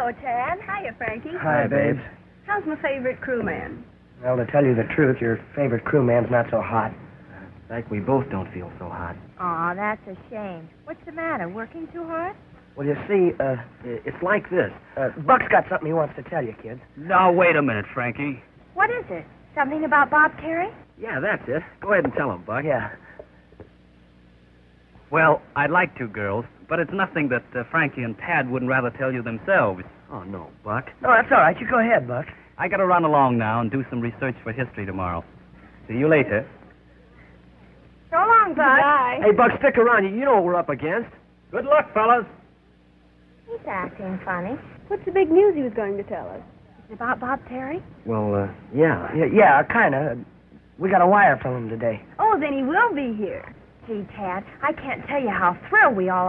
Hello, Tad. Hiya, Frankie. Hi, babes. How's my favorite crewman? Well, to tell you the truth, your favorite crewman's not so hot. Like we both don't feel so hot. Aw, that's a shame. What's the matter? Working too hard? Well, you see, uh, It's like this. uh, Buck's got something he wants to tell you, kids. Now, wait a minute, Frankie. What is it? Something about Bob Carey? Yeah, that's it. Go ahead and tell him, Buck. Yeah. Well, I'd like to, girls, but it's nothing that uh, Frankie and Tad wouldn't rather tell you themselves. Oh, no, Buck. No, that's all right. You go ahead, Buck. I gotta run along now and do some research for history tomorrow. See you later. So long, Buck. Bye. Hey, Buck, stick around. You- You know what we're up against. Good luck, fellas. He's acting funny. What's the big news he was going to tell us? Is it about Bob Terry? Well, uh, yeah. Yeah, yeah kind of. We got a wire from him today. Oh, then he will be here. Tad, I can't tell you how thrilled we all are.